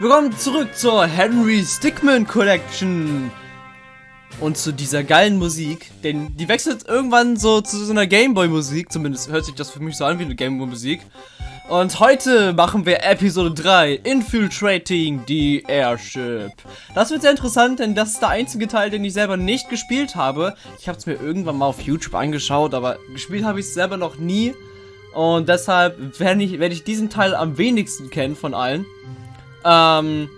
Willkommen zurück zur Henry Stickmin Collection. Und zu dieser geilen Musik, denn die wechselt irgendwann so zu so einer Gameboy-Musik, zumindest hört sich das für mich so an wie eine Gameboy-Musik. Und heute machen wir Episode 3, Infiltrating the Airship. Das wird sehr interessant, denn das ist der einzige Teil, den ich selber nicht gespielt habe. Ich habe es mir irgendwann mal auf YouTube angeschaut, aber gespielt habe ich es selber noch nie. Und deshalb werde ich, werd ich diesen Teil am wenigsten kennen von allen. Ähm,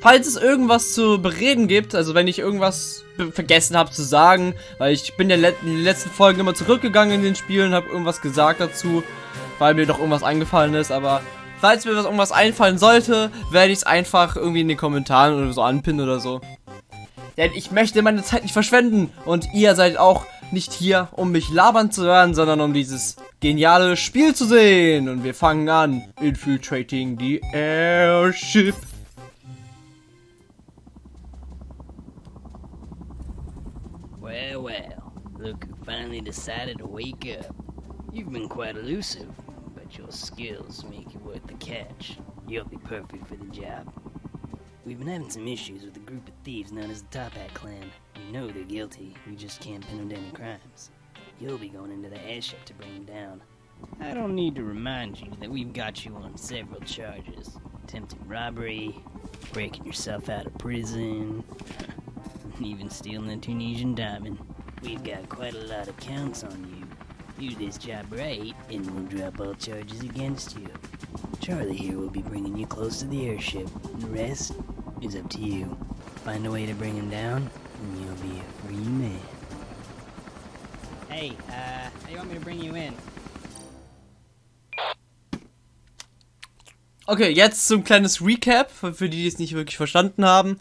falls es irgendwas zu bereden gibt, also wenn ich irgendwas vergessen habe zu sagen, weil ich bin ja in den letzten Folgen immer zurückgegangen in den Spielen, habe irgendwas gesagt dazu, weil mir doch irgendwas eingefallen ist, aber falls mir irgendwas einfallen sollte, werde ich es einfach irgendwie in den Kommentaren oder so anpinnen oder so. Denn ich möchte meine Zeit nicht verschwenden und ihr seid auch nicht hier, um mich labern zu hören, sondern um dieses geniale Spiel zu sehen. Und wir fangen an. Infiltrating the Airship. Well, well, look who finally decided to wake up. You've been quite elusive, but your skills make you worth the catch. You'll be perfect for the job. We've been having some issues with a group of thieves known as the Top Hat Clan. We know they're guilty, we just can't pin them to any crimes. You'll be going into the airship to bring them down. I don't need to remind you that we've got you on several charges. Attempted robbery, breaking yourself out of prison, even stealing a Tunisian diamond. We've got quite a lot of counts on you. Do this job right, and we'll drop all charges against you. Charlie here will be bringing you close to the airship. The rest is up to you. Find a way to bring him down, and you'll be a free man. Hey, uh, how you want me to bring you in? Okay, jetzt zum kleines Recap, für die, die es nicht wirklich verstanden haben.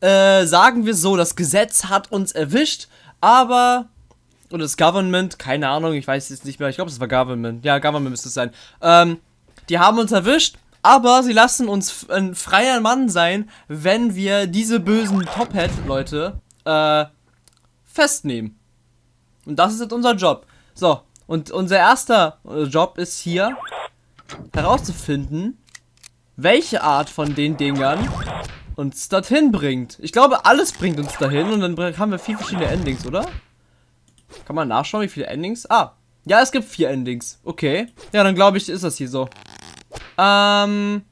Äh, sagen wir so, das Gesetz hat uns erwischt, aber oder das Government, keine Ahnung, ich weiß jetzt nicht mehr, ich glaube, es war Government. Ja, Government müsste es sein. Ähm, die haben uns erwischt, aber sie lassen uns ein freier Mann sein, wenn wir diese bösen Top Hat-Leute äh, festnehmen. Und das ist jetzt unser Job. So, und unser erster Job ist hier herauszufinden, welche Art von den Dingern uns dorthin bringt. Ich glaube, alles bringt uns dahin und dann haben wir vier verschiedene Endings, oder? Kann man nachschauen, wie viele Endings? Ah, ja, es gibt vier Endings. Okay. Ja, dann glaube ich, ist das hier so. Ähm.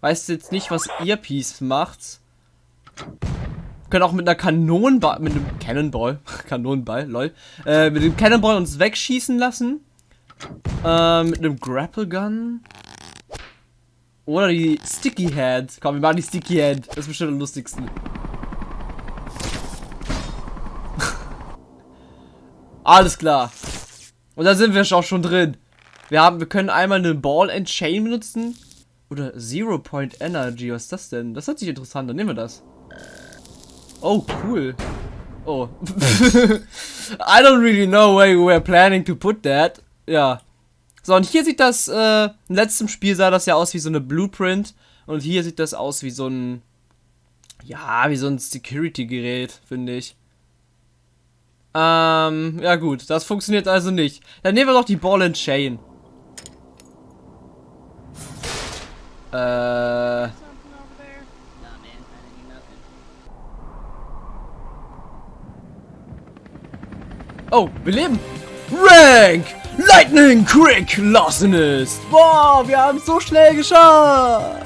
Weiß jetzt nicht, was Earpiece macht. Können auch mit einer Kanonenball, mit einem Cannonball, Kanonenball, lol, äh, mit dem Cannonball uns wegschießen lassen. Äh, mit einem Grapple Gun. Oder die Sticky Head. Komm, wir machen die Sticky Head. Das ist bestimmt am lustigsten. Alles klar. Und da sind wir auch schon drin. Wir haben, wir können einmal eine Ball and Chain benutzen. Oder Zero Point Energy. Was ist das denn? Das hört sich interessant an. Nehmen wir das. Oh, cool. Oh. I don't really know where we're planning to put that. Ja. So, und hier sieht das, äh, im letzten Spiel sah das ja aus wie so eine Blueprint. Und hier sieht das aus wie so ein, ja, wie so ein Security-Gerät, finde ich. Ähm, ja gut, das funktioniert also nicht. Dann nehmen wir doch die Ball and Chain. Äh... Oh, wir leben! Rank! Lightning Quick Larcenist! Boah, wir haben es so schnell geschafft!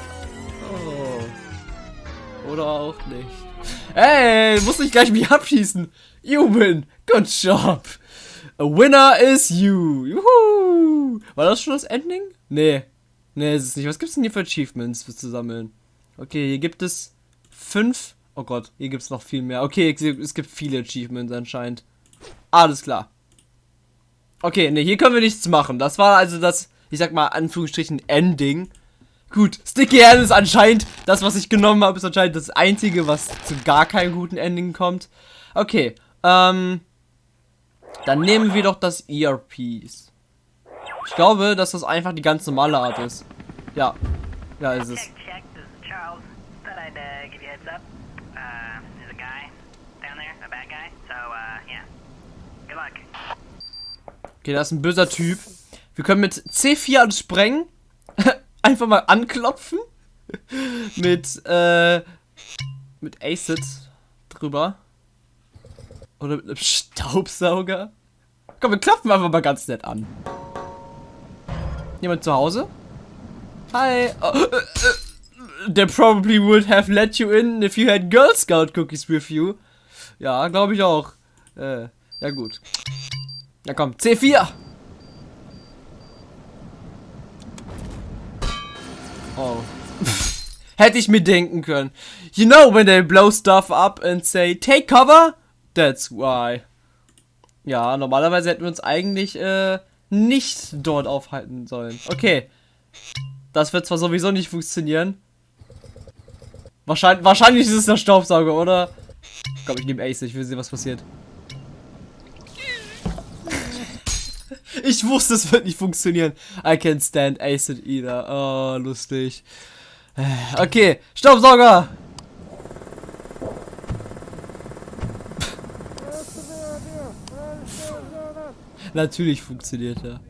Oh. Oder auch nicht. Ey, muss ich gleich mich abschießen. You win. Good job. A winner is you. Juhu. War das schon das Ending? Nee. Nee, ist es nicht. Was gibt es denn hier für Achievements zu sammeln? Okay, hier gibt es fünf. Oh Gott, hier gibt es noch viel mehr. Okay, es gibt viele Achievements anscheinend. Alles klar. Okay, ne, hier können wir nichts machen. Das war also das, ich sag mal, Anführungsstrichen Ending. Gut, Sticky Hand ist anscheinend, das, was ich genommen habe, ist anscheinend das Einzige, was zu gar keinem guten Ending kommt. Okay, ähm, dann nehmen wir doch das ERPs. Ich glaube, dass das einfach die ganz normale Art ist. Ja, ja, ist es. Okay, das ist ein böser Typ. Wir können mit C4 alles sprengen. Einfach mal anklopfen. mit, äh, mit Acid drüber. Oder mit einem Staubsauger. Komm, wir klopfen einfach mal ganz nett an. Jemand zu Hause? Hi. Oh, äh, äh, they probably would have let you in if you had Girl Scout cookies with you. Ja, glaube ich auch. Äh, ja gut. Ja komm, C4. Oh. Hätte ich mir denken können. You know when they blow stuff up and say, take cover? That's why. Ja, normalerweise hätten wir uns eigentlich äh, nicht dort aufhalten sollen. Okay. Das wird zwar sowieso nicht funktionieren. Wahrscheinlich, wahrscheinlich ist es der Staubsauger, oder? Komm, ich nehme Ace, ich will sehen, was passiert. Ich wusste, es wird nicht funktionieren. I can't stand Acid either. Oh, lustig. Okay, Staubsauger! Natürlich funktioniert er.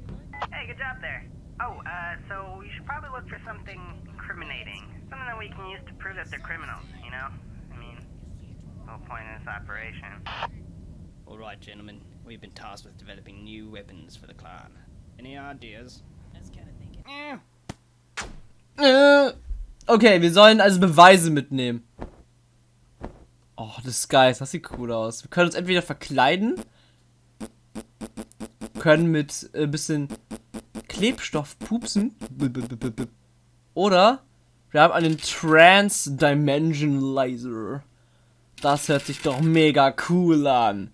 Hey, good job there. Oh, uh, so you should probably look for something incriminating. Something that we can use to prove that they're criminals, you know? I mean, the whole point of this operation. Alright, gentlemen. We've been tasked with developing new weapons for the clan. Any ideas? That's kind of thinking. Äh, Okay, wir sollen also Beweise mitnehmen. Oh, das ist geil. Das sieht cool aus. Wir können uns entweder verkleiden. Können mit ein äh, bisschen Klebstoff pupsen. Oder wir haben einen Trans-Dimensionalizer. Das hört sich doch mega cool an.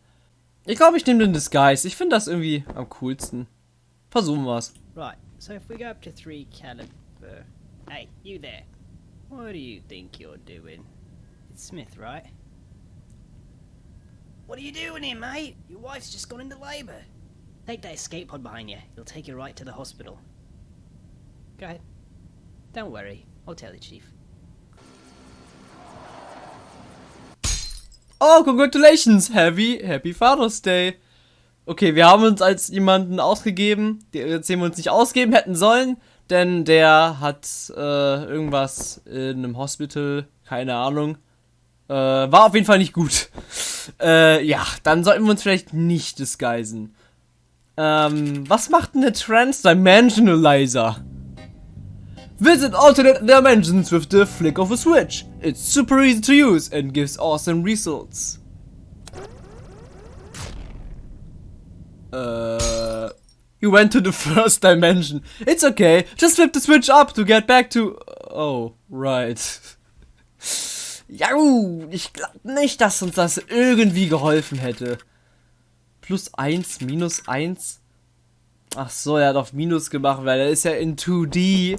Ich glaube, ich nehme den Disguise. Ich finde das irgendwie am coolsten. Versuchen wir's. Right, so if we go up to 3 caliber... Hey, you there. What do you think you're doing? It's Smith, right? What are you doing here, mate? Your wife's just gone into labor. Take that escape pod behind you. It'll take you right to the hospital. Go ahead. Don't worry. I'll tell the chief. Oh, congratulations! Happy, happy Father's Day! Okay, wir haben uns als jemanden ausgegeben, den wir uns nicht ausgeben hätten sollen, denn der hat äh, irgendwas in einem Hospital, keine Ahnung. Äh, war auf jeden Fall nicht gut. Äh, ja, dann sollten wir uns vielleicht nicht disguisen. Ähm, was macht denn der Transdimensionalizer? Visit alternate dimensions with the flick of a switch. It's super easy to use and gives awesome results. Uh, you went to the first dimension. It's okay. Just flip the switch up to get back to. Oh, right. Ja, ich glaube nicht, dass uns das irgendwie geholfen hätte. Plus 1, minus 1. Ach so, er hat auf Minus gemacht, weil er ist ja in 2D.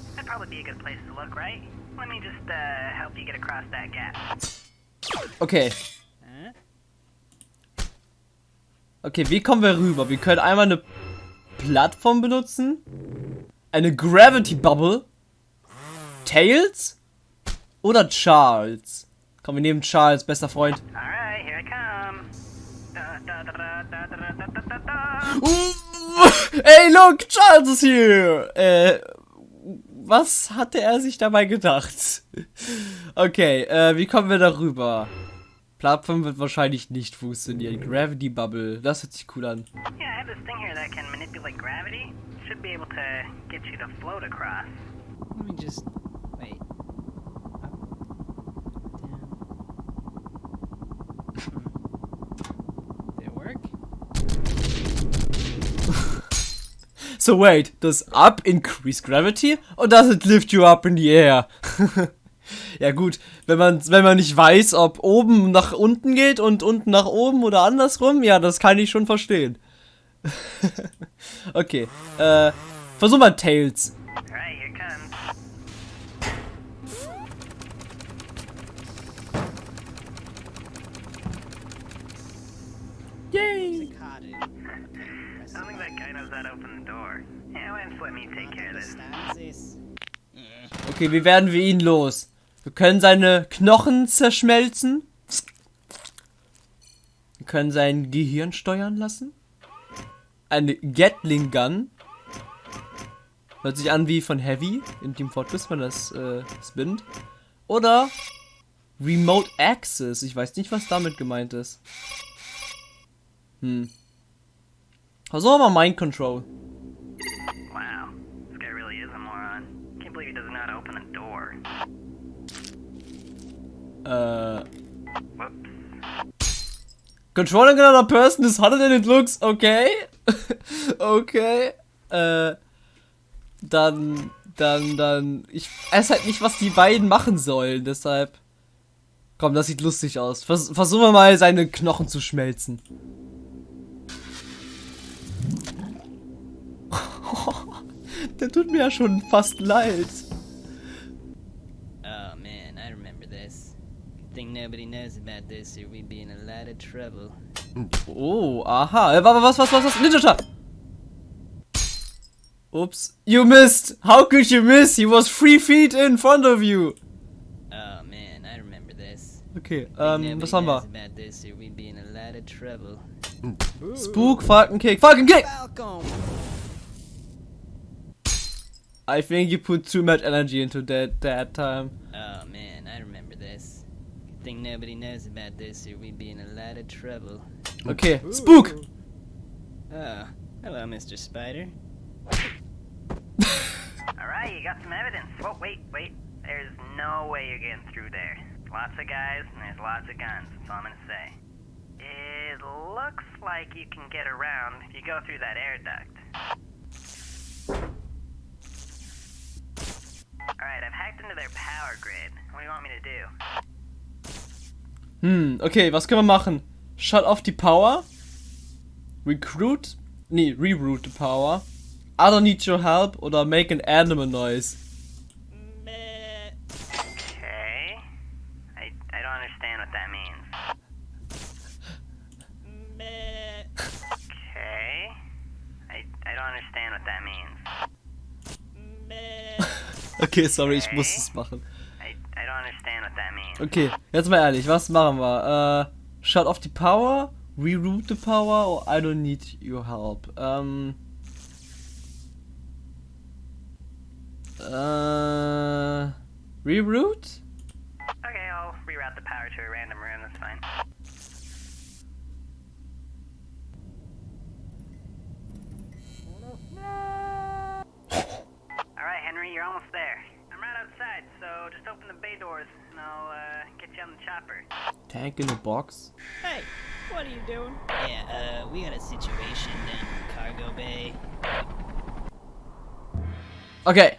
That'd probably be a good place to look, right? Let me just uh, help you get across that gap. Okay. Okay, wie kommen wir rüber? Wir können einmal eine Plattform benutzen. Eine Gravity Bubble. Tails? Oder Charles? Komm, wir nehmen Charles, bester Freund. Alright, here I come. Da, da, Ey, look, Charles ist hier. Äh, was hatte er sich dabei gedacht? Okay, äh, wie kommen wir darüber? Plattform wird wahrscheinlich nicht funktionieren. Gravity Bubble, das hört sich cool an. Yeah. Let me just... Wait. Up, down. So wait, does up increase gravity or does it lift you up in the air? ja gut, wenn man, wenn man nicht weiß, ob oben nach unten geht und unten nach oben oder andersrum, ja, das kann ich schon verstehen. okay, äh, versuch mal Tails. Yay! Okay, wie werden wir ihn los? Wir können seine Knochen zerschmelzen. Wir können sein Gehirn steuern lassen. Eine Gatling Gun. Hört sich an wie von Heavy in Team Fortress, wenn das äh, spinnt. Oder Remote Access. Ich weiß nicht, was damit gemeint ist. Hm. Versuchen wir mal Mind Control. Äh. Controlling another person is harder than it looks. Okay. okay. Äh. Dann, dann, dann. Ich weiß halt nicht, was die beiden machen sollen. Deshalb. Komm, das sieht lustig aus. Vers versuchen wir mal, seine Knochen zu schmelzen. Der tut mir ja schon fast leid. Good thing nobody knows about this or we'd be in a lot of trouble. Oh, aha. Wa- Was, was, was, was? Ninja Shot. Oops. You missed. How could you miss? He was three feet in front of you. Oh man, I remember this. Okay, Think ähm, nobody was haben wir? about this or we'd be in a lot of trouble. Spook, Falcon Kick. Falcon Kick! Falcon. I think you put too much energy into that that time. Oh man, I remember this. Good thing nobody knows about this or we'd be in a lot of trouble. Okay, Spook! Oh, hello, Mr. Spider. Alright, you got some evidence. Whoa, wait, wait. There's no way you're getting through there. Lots of guys, and there's lots of guns. That's all I'm gonna say. It looks like you can get around if you go through that air duct. Alright, I've hacked into their power grid. What do you want me to do? Hm, okay, was können wir machen? Shut off die Power. Recruit? Nee, reroute the power. I don't need your help oder make an animal noise. Okay. I, I don't understand what that means. Okay. I, I don't understand what that means. Okay, sorry, ich muss es machen. Okay, jetzt mal ehrlich, was machen wir? Äh, shut off the power, reroute the power or I don't need your help. Ähm. Äh. Reroute? Okay, I'll reroute the power to a random room, that's fine. Alright, Henry, you're almost there. I'm right outside, so just open the bay doors and I'll uh, get you on the chopper. Tank in a box. Hey, what are you doing? Yeah, uh, we got a situation down in the cargo bay. Okay.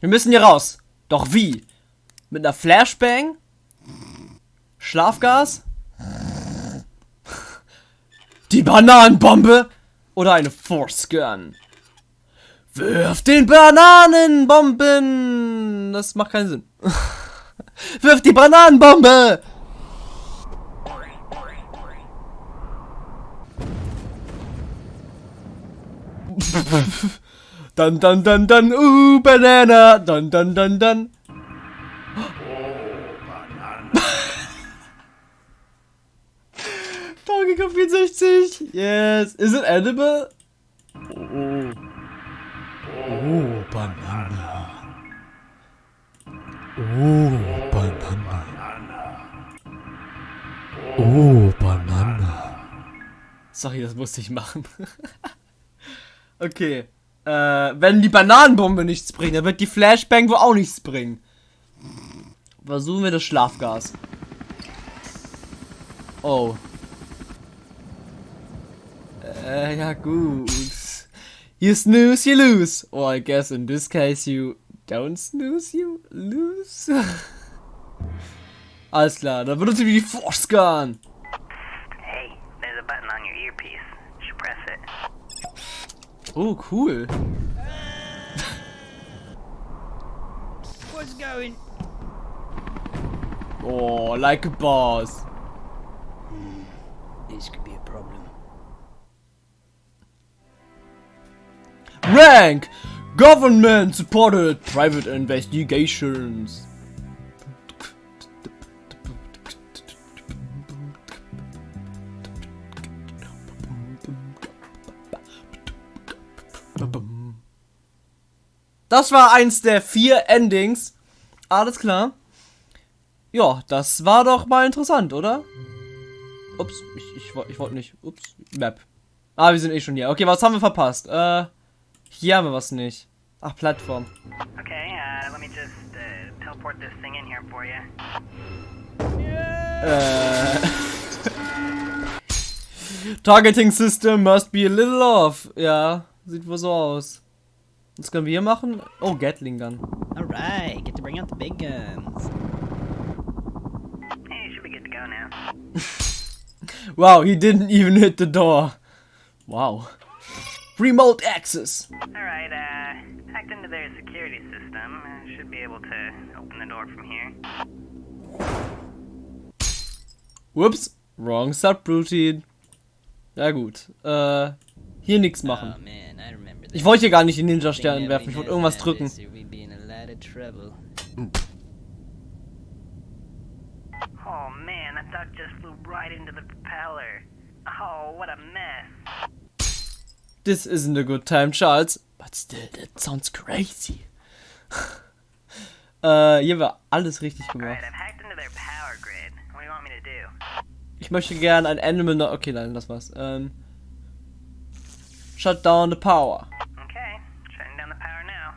Wir müssen hier raus. Doch wie? Mit einer Flashbang? Schlafgas? Die Bananenbombe? Oder eine Force Gun? Wirf den Bananenbomben! Das macht keinen Sinn. Wirf die Bananenbombe! Dann, dann, dann, dann, uh, Banana! Dann, dann, dann, dann. Donkey Kong 64! Yes! Is it edible? Oh. Oh, Banana. Oh, Banana. Oh, Banana. Sorry, das musste ich machen. okay. Äh, wenn die Bananenbombe nichts bringt, dann wird die Flashbang wohl auch nichts bringen. Versuchen wir das Schlafgas. Oh. Äh, ja gut. You snooze, you lose. Or I guess in this case you Don't snooze you, lose. Alles klar, dann benutzen wir die Force Gun. Hey, there's a button on your earpiece. You should press it. Oh, cool. What's going? Oh, like a boss. This could be a problem. Rank! Government supported private investigations. Das war eins der vier Endings. Alles klar. Ja, das war doch mal interessant, oder? Ups, ich, ich, ich wollte nicht. Ups, Map. Ah, wir sind eh schon hier. Okay, was haben wir verpasst? Äh, hier haben wir was nicht. Ach, Plattform. Okay, uh, let me just uh, teleport this thing in here for you. Äh. Targeting System must be a little off. Ja, sieht wohl so aus. Was können wir hier machen? Oh, Gatling Gun. Alright, get to bring out the big guns. Hey, should be good to go now. Wow, he didn't even hit the door. Wow. Remote access. Alright, uh, hacked into their security system. Uh, should be able to open the door from here. Whoops. Wrong subroutine. Ja gut. Äh, hier nichts Oh machen. that. Ich wollte hier gar nicht den Ninja-Stern werfen. we Ich wollte irgendwas drücken. Oh man, that duck just flew right into the propeller. Oh, what a mess. This isn't a good time, Charles. But still, that sounds crazy. äh, hier war alles richtig gemacht. Ich möchte gerne ein Animal... No okay, nein, das war's. Ähm, shut down the power. Okay, shutting down the power now.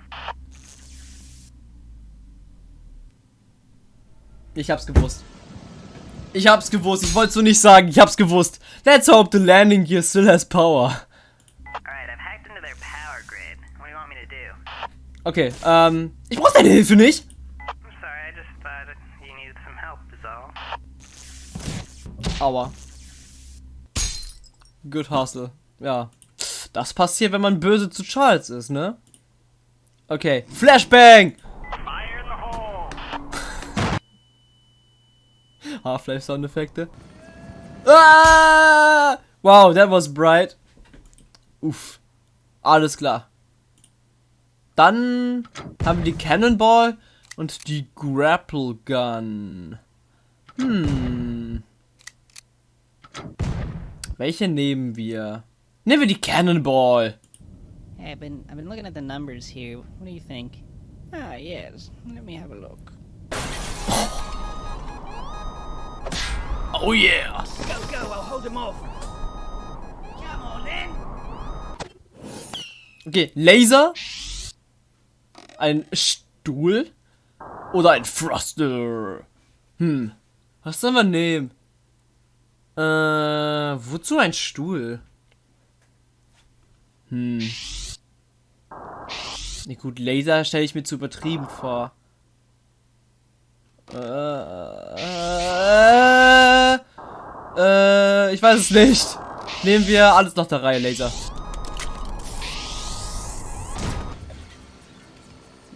Ich hab's gewusst. Ich hab's gewusst. Ich wollte so nicht sagen. Ich hab's gewusst. Let's hope the landing gear still has power. Alright, I've hacked into their power grid. What do you want me to do? Okay, ähm, ich brauch deine Hilfe nicht. I'm sorry, I just thought you needed some help, is all. Aua. Good hustle. Ja. Das passiert, wenn man böse zu Charles ist, ne? Okay. Flashbang! Fire in the hole! Half-Life Soundeffekte. Ah! Wow, that was bright. Uff. Alles klar. Dann haben wir die Cannonball und die Grapple Gun. Hm. Welche nehmen wir? Nehmen wir die Cannonball. Hey, I've been I've been looking at the numbers here. What do you think? Ah, yes. Let me have a look. Oh yeah. Go, go! I'll hold him off. Come on, then. Okay, Laser. Ein Stuhl. Oder ein Thruster. Hm. Was sollen wir nehmen? Äh, wozu ein Stuhl? Hm. Nee, gut, Laser stelle ich mir zu übertrieben vor. Äh, äh, äh, ich weiß es nicht. Nehmen wir alles nach der Reihe, Laser.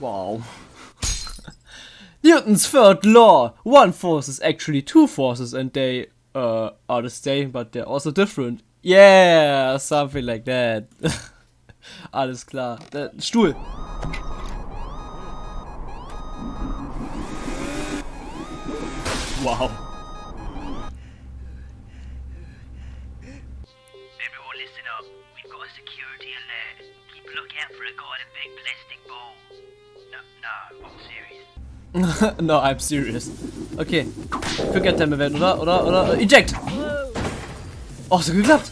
Wow. Newton's third law. One force is actually two forces and they uh, are the same, but they're also different. Yeah, something like that. Alles klar. Äh, Stuhl. Wow. no, I'm serious. Okay. Quick Attempt werden, oder? Oder? Oder? Eject! Oh, so geklappt!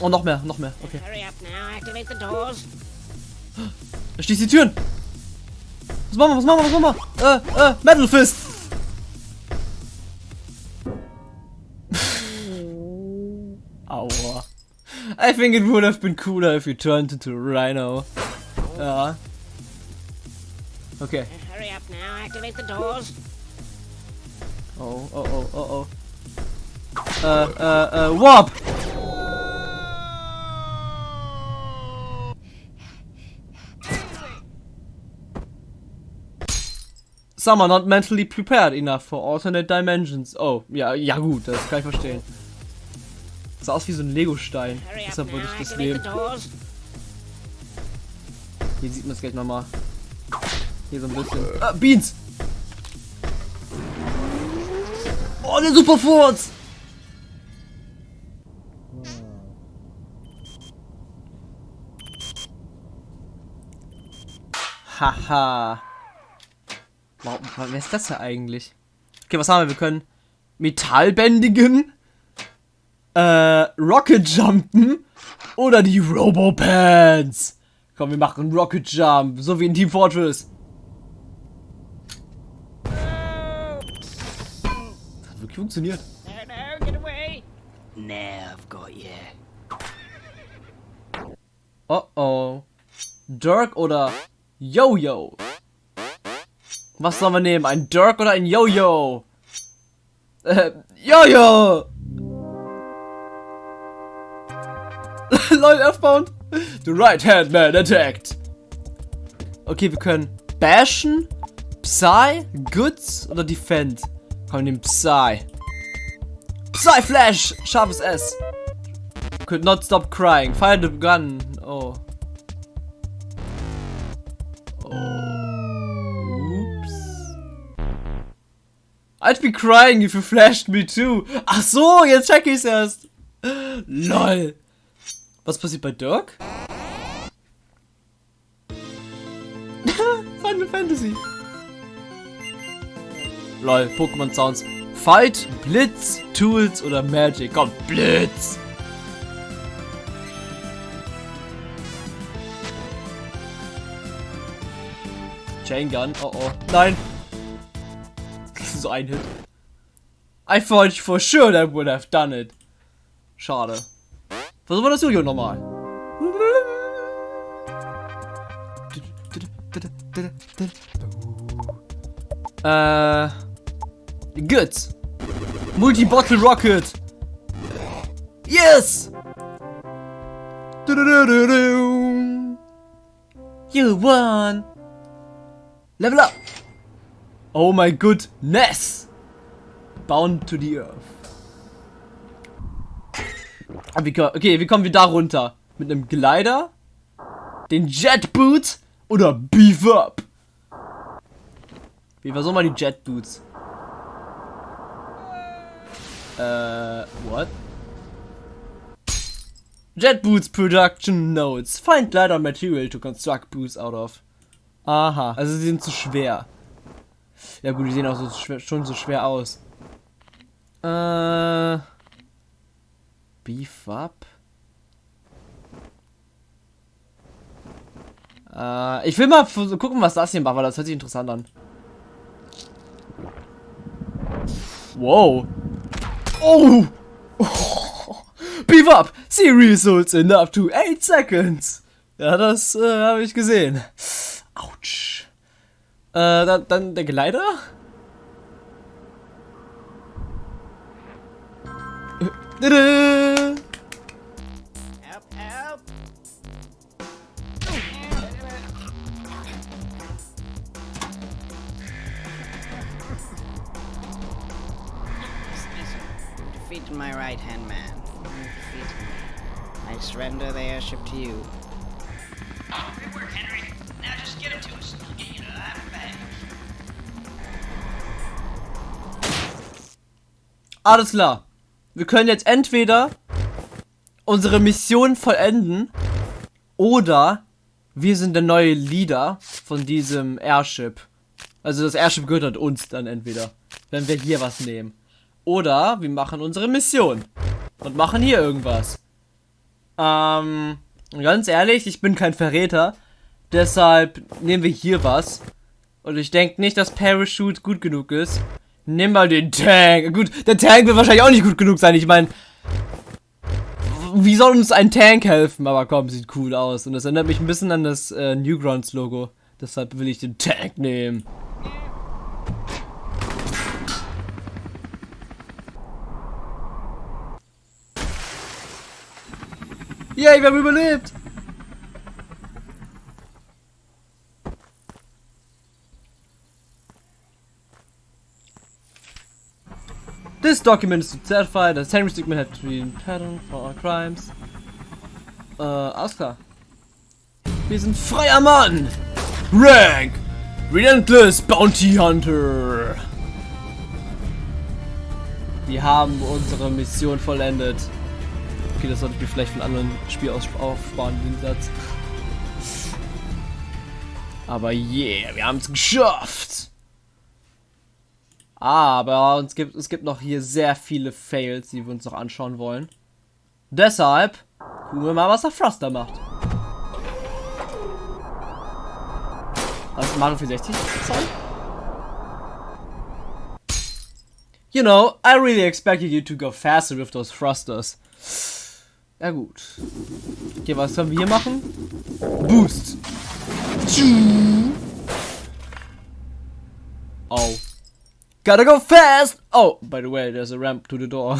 Oh, noch mehr, noch mehr. Okay. Hurry up now, activate the doors. Da schließt die Türen! Was machen wir, was machen wir, was machen wir? Äh, äh, Metal Fist! Aua. I think it would have been cooler if you turned into a rhino. Ja. Okay. Hurry up now, activate the doors. Oh, oh, oh, oh, oh. Äh, äh, äh, Warp! Some are not mentally prepared enough for alternate dimensions. Oh, ja, ja gut, das kann ich verstehen. Sah aus wie so ein Lego-Stein. Deshalb wollte ich das nehmen. Hier sieht man es gleich nochmal. Hier so ein bisschen. Ah, Beans! Oh, der Superfurz! Haha. Warum, wer ist das hier eigentlich? Okay, was haben wir? Wir können Metall bändigen, äh, Rocket Jumpen oder die Robo-Pants. Komm, wir machen Rocket Jump, so wie in Team Fortress. Das hat wirklich funktioniert. No, no, get away! I've got you. Oh oh. Dirk oder Yo-Yo? Was sollen wir nehmen? Ein Dirk oder ein Yo-Yo? Äh, Yo-Yo! Lol, Earthbound. The right hand man attacked. Okay, wir können bashen, Psy, Goods oder Defend. Komm, wir nehmen Psy. Psy Flash! Scharfes S. Could not stop crying. Fire the gun. Oh. Oh. Oops. I'd be crying if you flashed me too. Ach so, jetzt check ich's erst. Lol. Was passiert bei Dirk? Final Fantasy. Lol, Pokémon Sounds. Fight, Blitz, Tools oder Magic. Komm, Blitz. Chain Gun. Oh oh. Nein. so ein Hit. I thought for sure that would have done it. Schade. Versuchen wir das Jojo nochmal. Äh. Good. Multi-Bottle Rocket. Yes! You won! Level up! Oh my goodness! Bound to the earth. Ah, Okay, wie kommen wir da runter? Mit einem Glider? Den Jet Boot? Oder Beef Up? Wie versuchen wir die Jet Boots? Äh, what? Jet Boots Production Notes. Find glider material to construct boots out of. Aha, also sie sind zu schwer. Ja gut, die sehen auch so schwer, schon so schwer aus. Äh. Beef up? Äh, ich will mal gucken, was das hier macht, weil das hört sich interessant an. Wow. Oh! Beef up! See results in up to 8 seconds! Ja, das äh, habe ich gesehen. Autsch. Äh, dann, dann der Gleiter? Tada! My right-hand man. I surrender the airship to you. Good work, Henry. Now just get him to us. I'll get you to that bag. Alles klar. Wir können jetzt entweder unsere Mission vollenden oder wir sind der neue Leader von diesem Airship. Also das Airship gehört uns dann entweder, wenn wir hier was nehmen. Oder wir machen unsere Mission und machen hier irgendwas. Ähm, ganz ehrlich, ich bin kein Verräter. Deshalb nehmen wir hier was. Und ich denke nicht, dass Parachute gut genug ist. Nimm mal den Tank. Gut, der Tank wird wahrscheinlich auch nicht gut genug sein. Ich meine, wie soll uns ein Tank helfen? Aber komm, sieht cool aus. Und das erinnert mich ein bisschen an das äh, Newgrounds Logo. Deshalb will ich den Tank nehmen. Yay, wir haben überlebt! This document is to certify that Henry Stickman had been pardoned for all crimes. Äh, alles klar. Wir sind freier Mann. Rank. Relentless Bounty Hunter. Wir haben unsere Mission vollendet. Okay, das sollte ich mir vielleicht von anderen Spiel aus aufsparen, den Satz. Aber yeah, wir haben es geschafft. Aber uns gibt, es gibt noch hier sehr viele Fails, die wir uns noch anschauen wollen. Deshalb gucken wir mal, was der Froster macht. Was ist Mario 64 Zoll? You know, I really expected you to go faster with those thrusters. Ja gut. Okay, was können wir hier machen? Boost. Oh. Gotta go fast! Oh, by the way, there's a ramp to the door.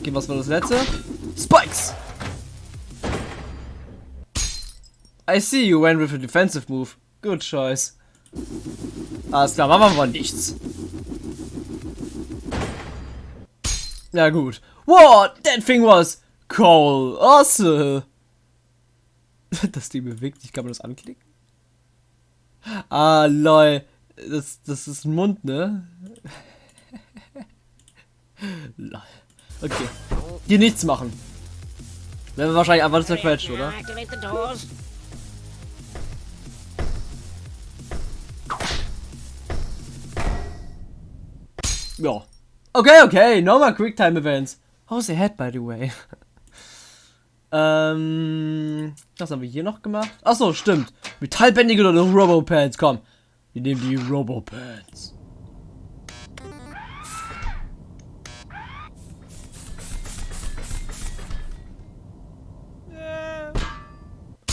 Okay, was war das letzte? Spikes! I see you went with a defensive move. Good choice. Alles klar, machen wir mal nichts. Ja gut. What? That thing was cool. Awesome. Das Ding bewegt sich, kann man das anklicken? Ah, lol. Das, das ist ein Mund, ne? lol. Okay. Hier nichts machen. Werden wir wahrscheinlich einfach zerquetscht, oder? Ja. Okay, okay, no more Quicktime Events. How's the head, by the way? ähm, was haben wir hier noch gemacht? Achso, stimmt. Metallbändige oder Robopants, komm. Wir nehmen die Robopants.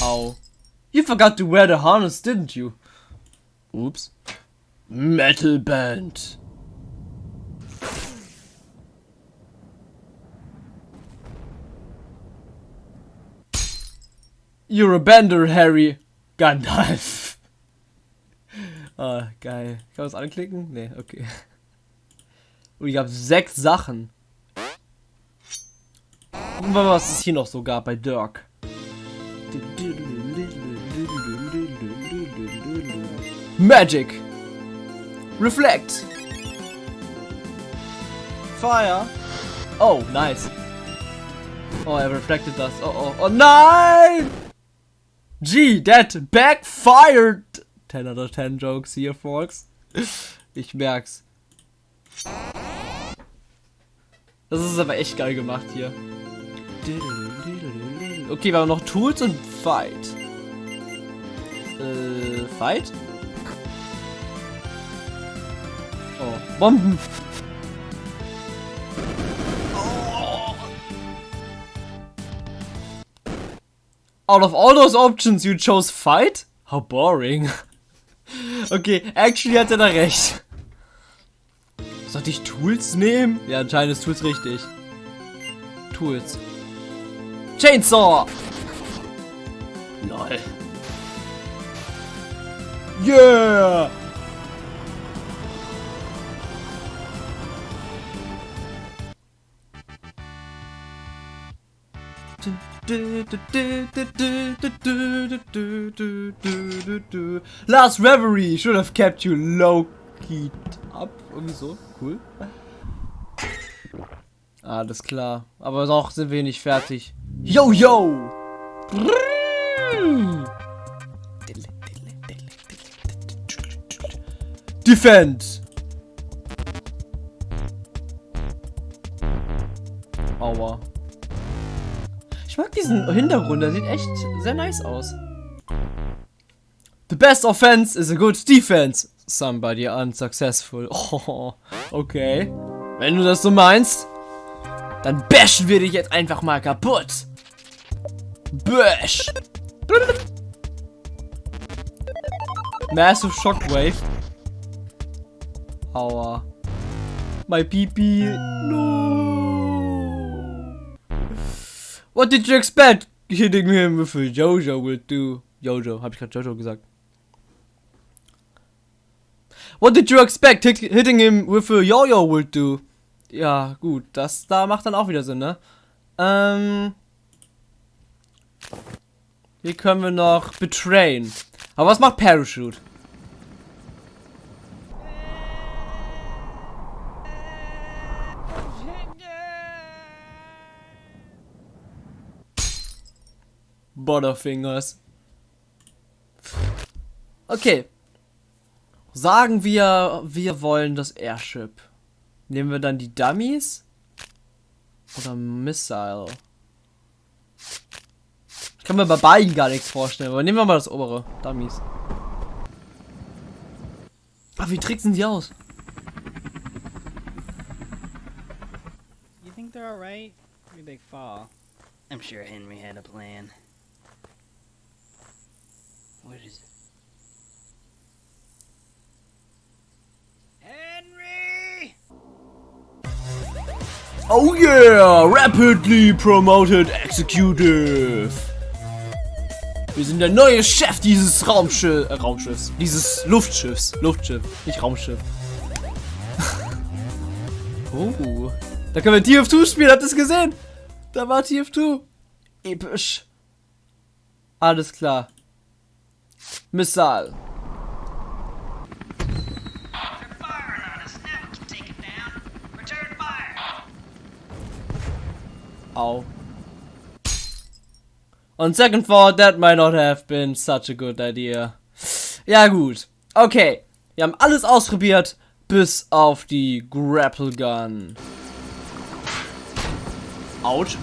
Au. You forgot to wear the harness, didn't you? Oops. Metal Band. You're a bender, Harry. Gandalf. Ah, geil. Kann man das anklicken? Nee, okay. Und ich habe sechs Sachen. Gucken wir mal, was es hier noch so gab bei Dirk. Magic. Reflect. Fire. Oh, nice. Oh, er reflected das. Oh, oh, oh, nein! Gee, that backfired! 10 out of 10 jokes hier, folks. Ich merk's. Das ist aber echt geil gemacht hier. Okay, wir haben noch Tools und Fight. Äh, Fight? Oh, Bomben! Out of all those options, you chose fight? How boring. okay, actually hat er da recht. Sollte ich Tools nehmen? Ja, anscheinend ist Tools richtig. Tools. Chainsaw! Lol. Yeah! Last Reverie should have kept you low keyed up. Irgendwie so. Cool. Alles klar. Aber noch sind wir nicht fertig. Yo, yo! Defend! Aua. Mag diesen Hintergrund, der sieht echt sehr nice aus. The best offense is a good defense. Somebody unsuccessful. Oh, okay. Wenn du das so meinst, dann bashen wir dich jetzt einfach mal kaputt. Bash. Massive Shockwave. Aua. My PP. No. What did you expect? Hitting him with a Jojo will do. Jojo, hab ich gerade Jojo gesagt. What did you expect? Hit, hitting him with a Yo-Yo will do. Ja, gut, das da macht dann auch wieder Sinn, ne? Ähm. Hier können wir noch betrayen. Aber was macht Parachute? Butterfingers. Okay. Sagen wir, wir wollen das Airship. Nehmen wir dann die Dummies? Oder Missile? Ich kann mir bei beiden gar nichts vorstellen, aber nehmen wir mal das obere. Dummies. Ach, wie tricksen die aus? You think they're alright? Maybe they fall. I'm sure Henry had a plan. What is it? Henry! Oh yeah! Rapidly promoted executive! Wir sind der neue Chef dieses Raumschiff, äh, Raumschiffs. Dieses Luftschiffs. Luftschiff, nicht Raumschiff. oh. Da können wir TF2 spielen, habt ihr es gesehen? Da war TF2. Episch. Alles klar. Missile. on. Au. On second thought, that might not have been such a good idea. Ja, gut. Okay. Wir haben alles ausprobiert, bis auf die Grapple Gun. Out.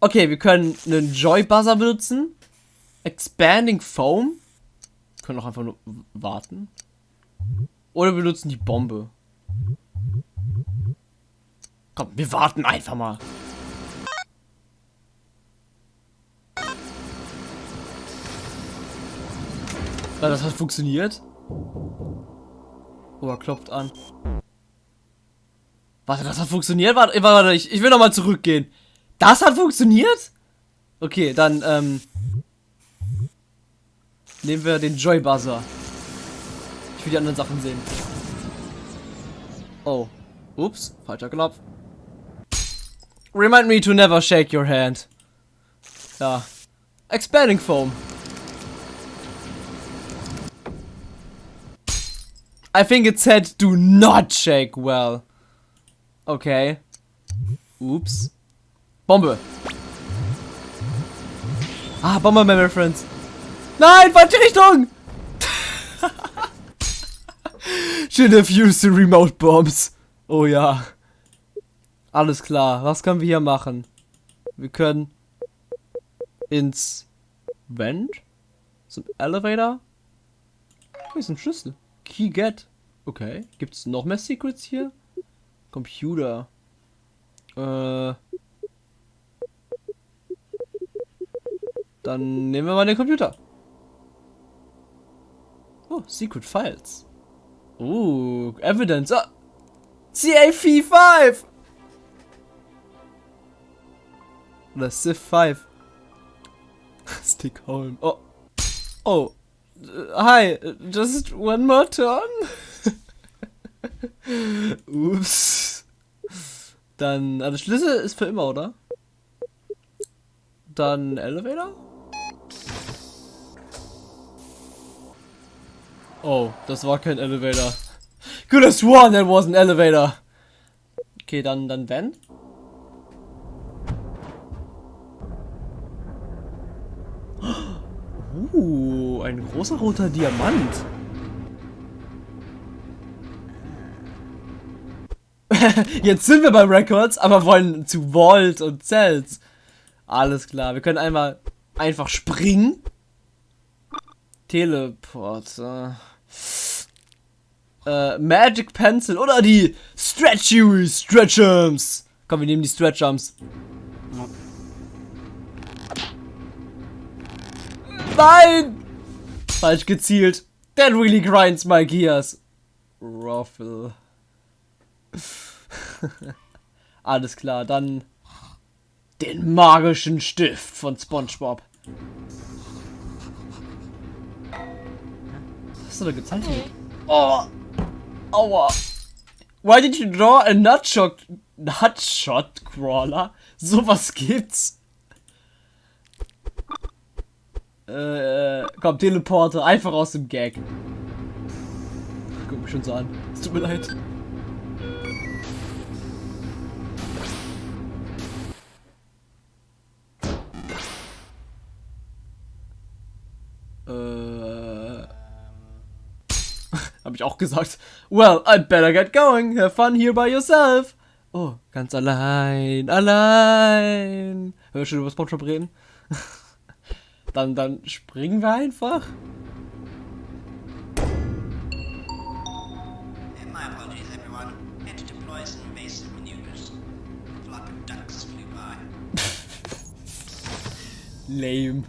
Okay, wir können einen Joy Buzzer benutzen. Expanding Foam. Können auch einfach nur warten. Oder wir benutzen die Bombe. Komm, wir warten einfach mal. Ja, das hat funktioniert. Oh, er klopft an. Warte, das hat funktioniert? Warte, warte, ich, ich will noch mal zurückgehen. Das hat funktioniert? Okay, dann, ähm... Nehmen wir den Joy Buzzer. Ich will die anderen Sachen sehen. Oh. Ups, falscher Knopf. Remind me to never shake your hand. Ja. Expanding Foam. I think it said do not shake well. Okay. Oops. Bombe. Ah, Bomberman Reference. Nein, falsche Richtung! Should have used the remote bombs. Oh ja. Alles klar. Was können wir hier machen? Wir können ins Vent? Zum Elevator? Hier ist ein Schlüssel. Key get. Okay. Gibt es noch mehr Secrets hier? Computer. Äh. Dann nehmen wir mal den Computer. Oh, Secret Files. Oh, Evidence. Ah. CAV5! Oder Civ 5. Stick home. Oh. Oh. Uh, hi. Just one more turn? Ups. Dann, also Schlüssel ist für immer, oder? Dann Elevator? Oh, das war kein Elevator. Could have sworn that was an elevator. Okay, dann, dann Van. Uh, ein großer roter Diamant. Jetzt sind wir bei Records, aber wollen zu Vault und Cells. Alles klar, wir können einmal einfach springen. Teleport. Äh, äh, Magic Pencil oder die Stretchy Stretchums. Komm, wir nehmen die Stretchums. Nein! Falsch gezielt. That really grinds my gears. Ruffle. Alles klar, dann den magischen Stift von SpongeBob. Hast du da gezeichnet? Oh! Aua! Why did you draw a nutshot, nutshot crawler? Sowas gibt's. Äh, komm, Teleporter, einfach aus dem Gag. Guck mich schon so an. Es tut mir leid. Ich auch gesagt. Well, I'd better get going. Have fun here by yourself. Oh, ganz allein, allein. Hör schon über Spongebob reden? dann, dann springen wir einfach. Lame.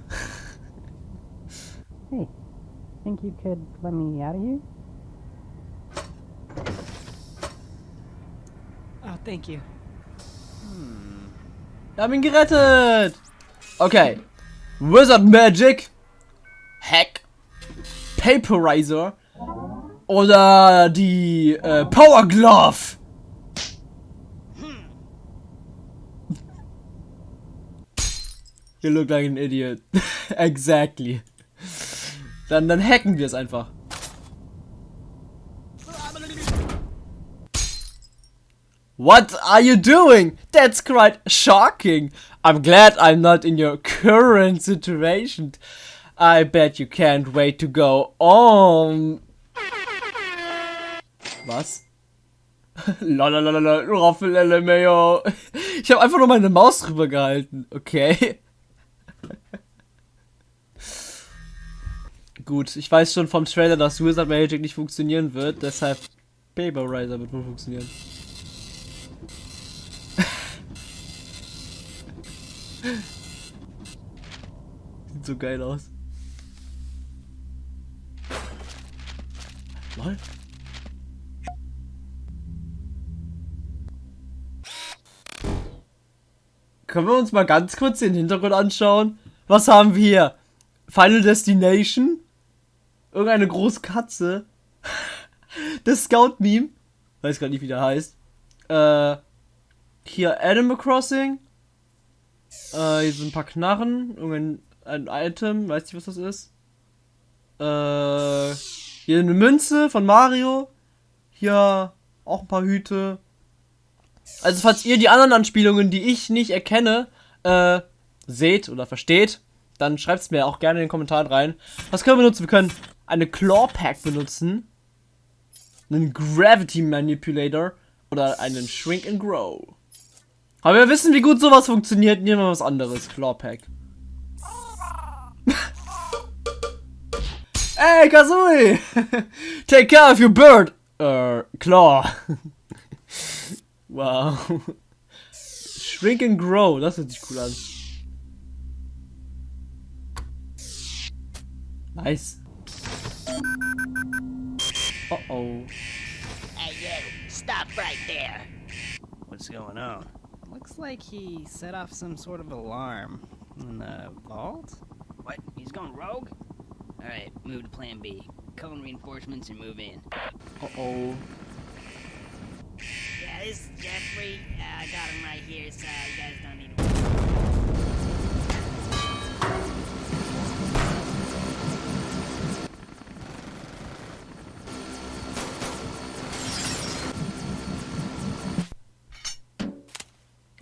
Hey, think you could let me out of here? Thank you. Wir haben ihn gerettet. Okay. Wizard Magic. Hack. Paperizer. Oder die äh, Power Glove. You look like an idiot. exactly. Dann, dann hacken wir es einfach. What are you doing? That's quite shocking. I'm glad I'm not in your current situation. I bet you can't wait to go on. Was? Lalalala, Raffel LMAO. Ich habe einfach nur meine Maus drüber gehalten. Okay. Gut, ich weiß schon vom Trailer, dass Wizard Magic nicht funktionieren wird, deshalb Paper Riser wird wohl funktionieren. Sieht so geil aus. Lol. Können wir uns mal ganz kurz den Hintergrund anschauen? Was haben wir hier? Final Destination? Irgendeine große Katze? Das Scout-Meme? Weiß gar nicht, wie der heißt. Äh, hier Animal Crossing. Äh, hier sind ein paar Knarren. Irgendein ein Item. Weiß nicht, was das ist. Äh, hier eine Münze von Mario. Hier auch ein paar Hüte. Also, falls ihr die anderen Anspielungen, die ich nicht erkenne, äh, seht oder versteht, dann schreibt es mir auch gerne in den Kommentaren rein. Was können wir benutzen? Wir können eine Claw Pack benutzen. Einen Gravity Manipulator. Oder einen Shrink and Grow. Aber wir wissen, wie gut sowas funktioniert. Nehmen wir was anderes. Claw Pack. Ey, Kazooie! Take care of your bird! Äh, Claw. wow. Shrink and Grow, das hört sich cool an. Nice. Oh oh. Hey, you, stop right there. What's going on? Looks like he set off some sort of alarm in the vault. What? He's going rogue? Alright, move to plan B. Call in reinforcements and move in. Oh oh. Yeah, this is Jeffrey. Uh, I got him right here, so you guys don't need to.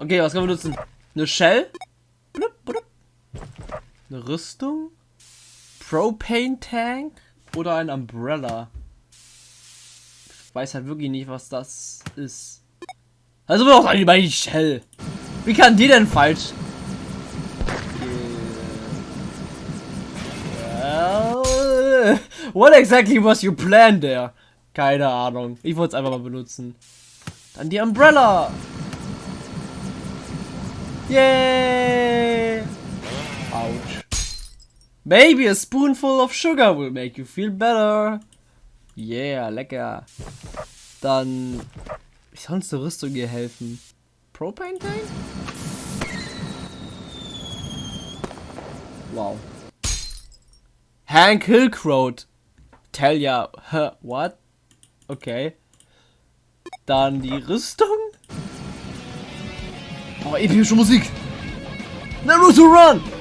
Okay, was können wir nutzen? Eine Shell? Eine Rüstung? Propane Tank? Oder ein Umbrella? Ich weiß halt wirklich nicht, was das ist. Also wir auch bei die Shell. Wie kann die denn falsch? Well, what exactly was your plan there? Keine Ahnung. Ich wollte es einfach mal benutzen. Dann die Umbrella. Yay! Ouch. Maybe a spoonful of sugar will make you feel better. Yeah, lecker. Dann. Wie soll uns eine Rüstung hier helfen? Propane Tank? Wow. Hank Hillcroat. Tell ya. What? Okay. Dann die Rüstung? Oh, epische Musik. Naruto Run!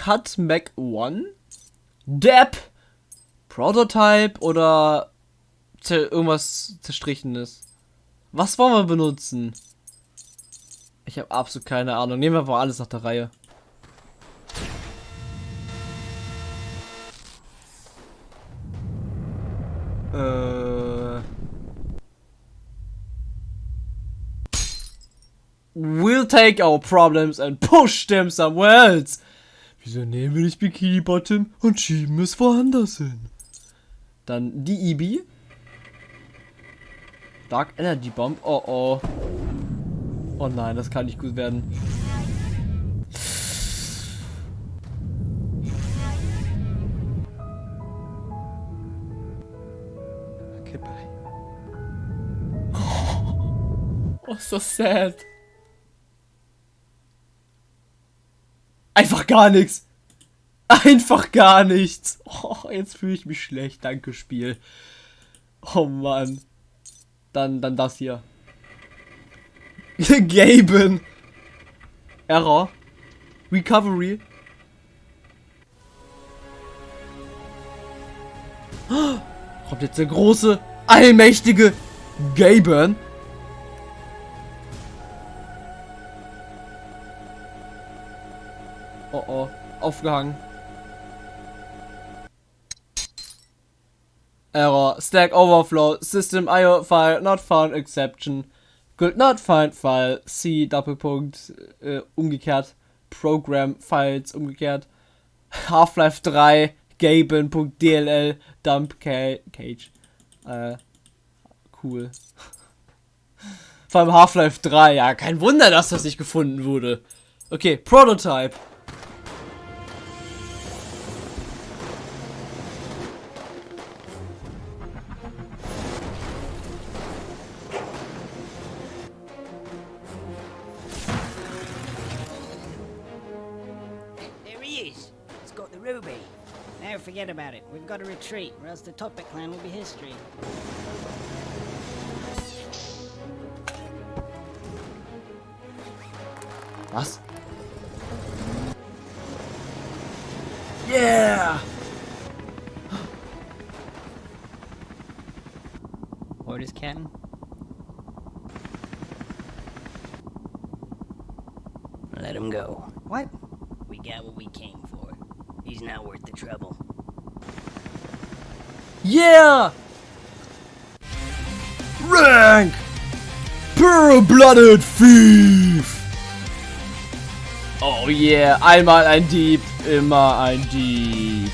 L-Cut Mac 1? Depp! Prototype oder irgendwas zerstrichenes? Was wollen wir benutzen? Ich habe absolut keine Ahnung. Nehmen wir einfach alles nach der Reihe. Äh. We'll take our problems and push them somewhere else. Wieso nehmen wir nicht Bikini Bottom und schieben es woanders hin? Dann die EB. Dark Energy Bomb. Oh oh. Oh nein, das kann nicht gut werden. Okay, bye. Oh, so sad. Gar nichts. Einfach gar nichts. Oh, jetzt fühle ich mich schlecht. Danke, Spiel. Oh Mann. Dann, dann das hier. Gaben. Error. Recovery. Kommt jetzt der große, allmächtige Gaben. Aufgehangen. Error, Stack Overflow, System IO File not found exception. Could not find file, C Doppelpunkt, äh, umgekehrt. Program Files, umgekehrt. Half-Life 3, Gaben.dll, Dump Ca Cage. Äh, cool. Vor allem Half-Life 3, ja, kein Wunder, dass das nicht gefunden wurde. Okay, Prototype. About it. We've got to retreat, or else the Topic clan will be history. Was? Yeah! Orders, Captain? Let him go. What? We got what we came for. He's not worth the trouble. Yeah! Rank! Pure-blooded Thief! Oh yeah, einmal ein Dieb, immer ein Dieb.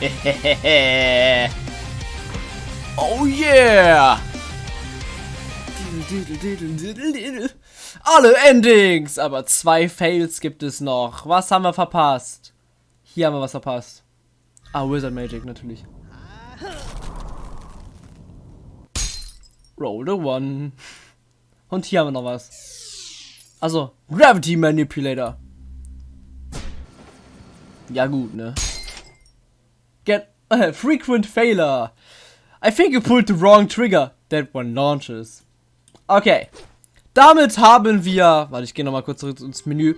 oh yeah! Alle Endings, aber zwei Fails gibt es noch. Was haben wir verpasst? Hier haben wir was verpasst. Ah, Wizard Magic natürlich. Roll the one. Und hier haben wir noch was. Also, Gravity Manipulator. Ja gut, ne? Get a frequent failure. I think you pulled the wrong trigger. That one launches. Okay. Damit haben wir, warte, ich gehe nochmal kurz zurück ins Menü.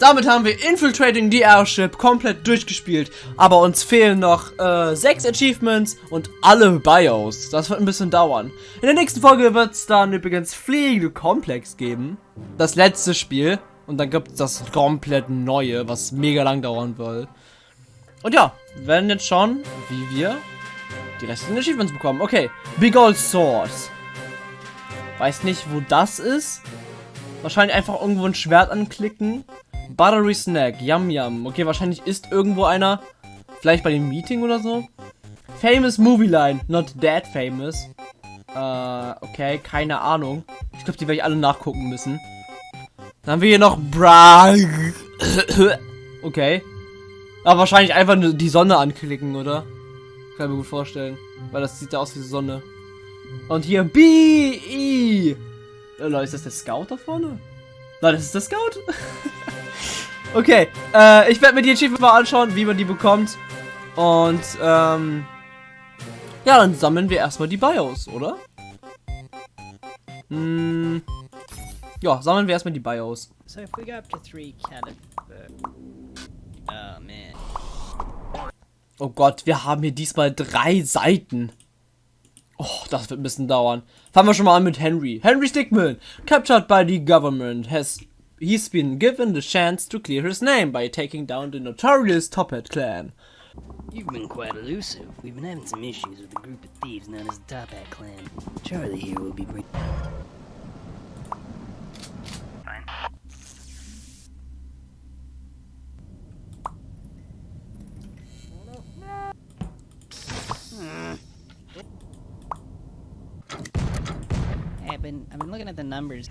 Damit haben wir Infiltrating the Airship komplett durchgespielt. Aber uns fehlen noch äh, sechs Achievements und alle Bios. Das wird ein bisschen dauern. In der nächsten Folge wird es dann übrigens Fliegende Komplex geben. Das letzte Spiel. Und dann gibt es das komplett neue, was mega lang dauern wird. Und ja, werden jetzt schauen, wie wir die restlichen Achievements bekommen. Okay, Big Old Swords. Weiß nicht, wo das ist. Wahrscheinlich einfach irgendwo ein Schwert anklicken. Buttery Snack, Yum Yum. Okay, wahrscheinlich ist irgendwo einer. Vielleicht bei dem Meeting oder so. Famous Movie Line, not that famous. Äh, okay, keine Ahnung. Ich glaube, die werde ich alle nachgucken müssen. Dann haben wir hier noch Bra. okay. Aber wahrscheinlich einfach nur die Sonne anklicken, oder? Kann ich mir gut vorstellen. Weil das sieht ja aus wie die Sonne. Und hier B-I. Äh, Leute, ist das der Scout da vorne? Nein, das ist der Scout. okay, äh, ich werde mir die Achievement mal anschauen, wie man die bekommt. Und, ähm, ja, dann sammeln wir erstmal die BIOS, oder? Hm, ja, sammeln wir erstmal die BIOS. So if we go up to three catap... Oh man. Oh Gott, wir haben hier diesmal drei Seiten. Oh, das wird ein bisschen dauern. Fangen wir schon mal an mit Henry. Henry Stickmin, captured by the government, has he's been given the chance to clear his name by taking down the notorious Top Hat clan. You've been quite elusive. We've been having some issues with a group of thieves known as the Top Hat Clan. Charlie here will be bringing... Fine. Hey, I've been I've been looking at the numbers.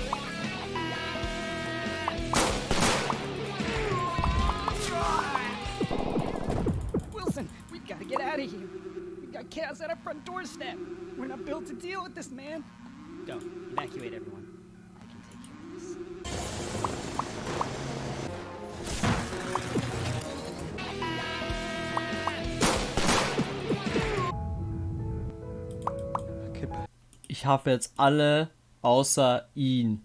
get out of here. We got chaos at our front doorstep. We're not built to deal with this, man. Go. Evacuate everyone. I can take care of this. Ich habe jetzt alle außer ihn.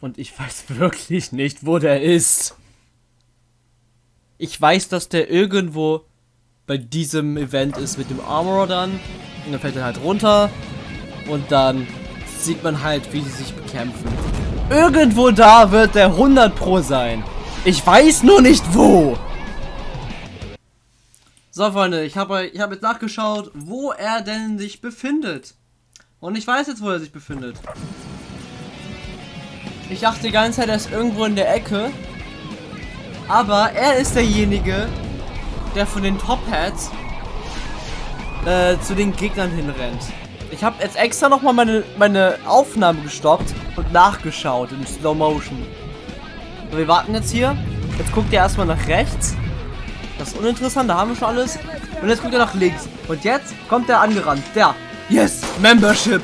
Und ich weiß wirklich nicht, wo der ist. Ich weiß, dass der irgendwo bei diesem Event ist mit dem Armorer dann. Und dann fällt er halt runter. Und dann sieht man halt, wie sie sich bekämpfen. Irgendwo da wird der 100 Pro sein. Ich weiß nur nicht wo. So, Freunde, ich habe ich hab jetzt nachgeschaut, wo er denn sich befindet. Und ich weiß jetzt, wo er sich befindet. Ich dachte die ganze Zeit, er ist irgendwo in der Ecke. Aber er ist derjenige, der von den Top Hats äh, zu den Gegnern hinrennt. Ich habe jetzt extra nochmal meine, meine Aufnahme gestoppt und nachgeschaut in Slow Motion. Wir warten jetzt hier. Jetzt guckt er erstmal nach rechts. Das ist uninteressant, da haben wir schon alles. Und jetzt guckt er nach links. Und jetzt kommt er angerannt. Der. Yes, Membership.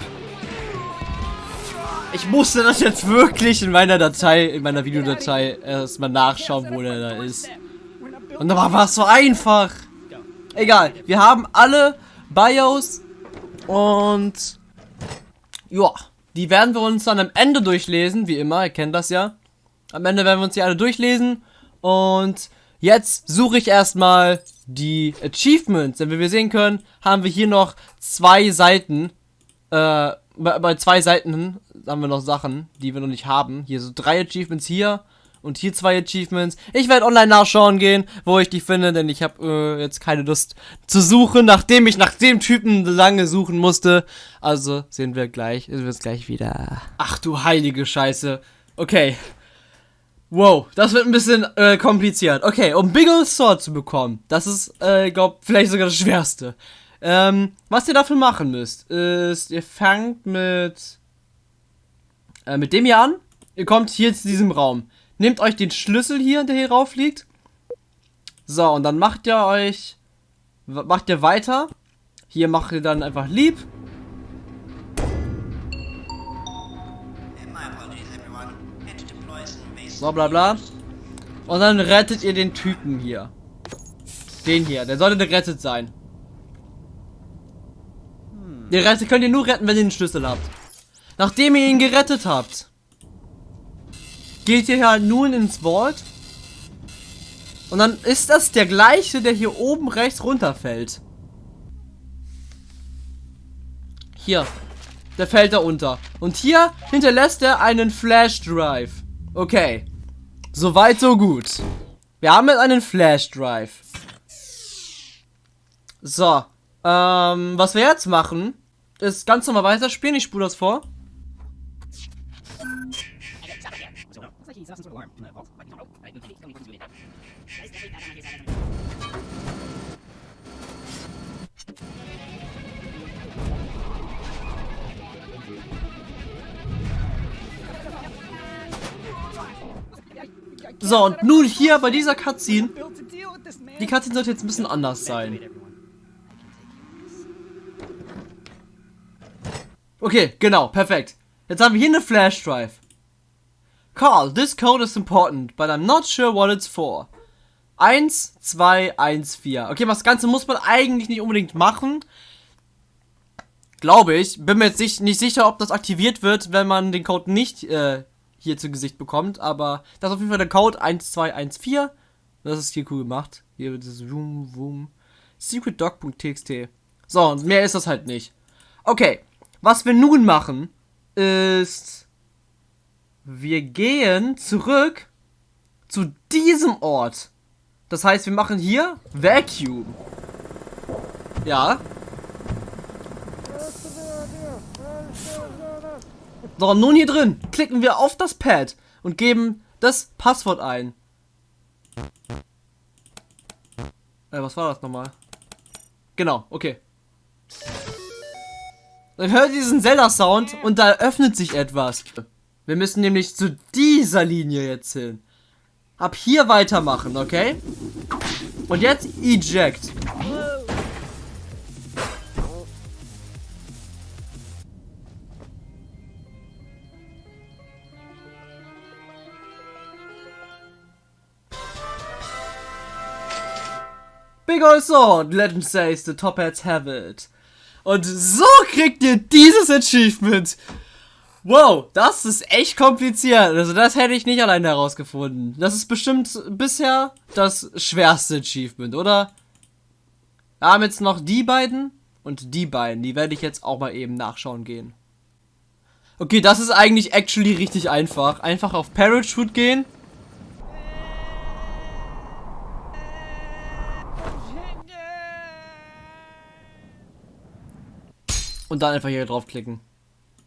Ich musste das jetzt wirklich in meiner Datei, in meiner Videodatei erstmal nachschauen, wo der da ist. Und da war es so einfach. Egal, wir haben alle BIOS und ja, die werden wir uns dann am Ende durchlesen, wie immer, ihr kennt das ja. Am Ende werden wir uns die alle durchlesen und jetzt suche ich erstmal die Achievements, denn wie wir sehen können, haben wir hier noch zwei Seiten, äh, bei, bei zwei Seiten haben wir noch Sachen, die wir noch nicht haben. Hier so drei Achievements hier und hier zwei Achievements. Ich werde online nachschauen gehen, wo ich die finde, denn ich habe äh, jetzt keine Lust zu suchen, nachdem ich nach dem Typen lange suchen musste. Also sehen wir gleich, sehen wir uns gleich wieder. Ach du heilige Scheiße. Okay. Wow, das wird ein bisschen äh, kompliziert. Okay, um Biggle Sword zu bekommen, das ist, äh, glaub, vielleicht sogar das Schwerste. Ähm, was ihr dafür machen müsst, ist, ihr fangt mit, äh, mit dem hier an. Ihr kommt hier zu diesem Raum. Nehmt euch den Schlüssel hier, der hier rauf liegt. So, und dann macht ihr euch, macht ihr weiter. Hier macht ihr dann einfach lieb. So, bla bla. Und dann rettet ihr den Typen hier. Den hier, der sollte gerettet sein. Den rettet, könnt ihr nur retten, wenn ihr den Schlüssel habt. Nachdem ihr ihn gerettet habt, geht ihr halt nun ins Vault. Und dann ist das der gleiche, der hier oben rechts runterfällt. Hier. Der fällt da unter. Und hier hinterlässt er einen Flash Drive. Okay. Soweit, so gut. Wir haben jetzt einen Flash Drive. So. Ähm, was wir jetzt machen, ist ganz normal weiterspielen. Ich spule das vor. So, und nun hier bei dieser Cutscene. Die Cutscene sollte jetzt ein bisschen anders sein. Okay, genau, perfekt. Jetzt haben wir hier eine Flash Drive. Carl, this code is important, but I'm not sure what it's for. 1, 2, 1, 4. Okay, das Ganze muss man eigentlich nicht unbedingt machen. Glaube ich. Bin mir jetzt nicht, nicht sicher, ob das aktiviert wird, wenn man den Code nicht äh, hier zu Gesicht bekommt. Aber das ist auf jeden Fall der Code 1214. Das ist hier cool gemacht. Hier wird es Wum, Wum. SecretDoc.txt. So, und mehr ist das halt nicht. Okay, was wir nun machen, ist... Wir gehen zurück zu diesem Ort. Das heißt, wir machen hier Vacuum. Ja. So, nun hier drin klicken wir auf das Pad und geben das Passwort ein. Äh, was war das nochmal? Genau, okay. Dann hört ihr diesen Zelda-Sound und da öffnet sich etwas. Wir müssen nämlich zu dieser Linie jetzt hin. Ab hier weitermachen, okay? Und jetzt eject. Big old sword, legend says the top hats have it. Und so kriegt ihr dieses Achievement. Wow, das ist echt kompliziert. Also das hätte ich nicht alleine herausgefunden. Das ist bestimmt bisher das schwerste Achievement, oder? Wir haben jetzt noch die beiden und die beiden. Die werde ich jetzt auch mal eben nachschauen gehen. Okay, das ist eigentlich actually richtig einfach. Einfach auf Parachute gehen. Und dann einfach hier draufklicken.